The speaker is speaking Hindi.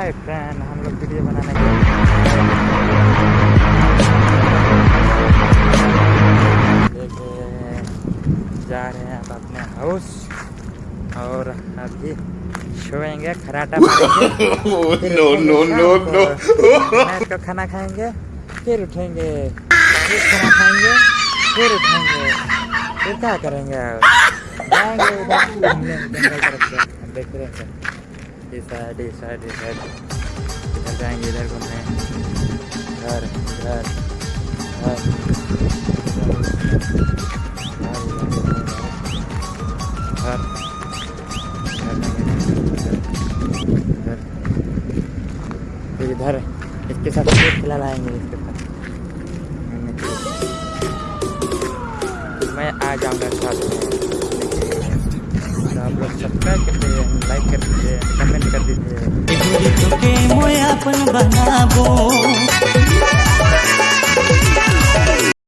हाय फ्रेंड हम लोग वीडियो बनाने के लिए। जा रहे हैं अब अपने हाउस और अभी सोएँगे खराटा no, no, शाम no. को। खाना खाएँगे फिर उठेंगे। फिर खाना खाएँगे फिर उठेंगे। फिर क्या करेंगे? जाएँगे उधर घूमने जंगल इस साइड इस साइड इस साइड इधर जाएँगे, इधर घूमने। घर घर घर इधर इसके साथ खेल लाएँगे, इसके साथ। मैं आ जाऊँगा साथ में। आप लोग सब्सक्राइब लाइक कर दीजिए कमेंट कर दीजिए।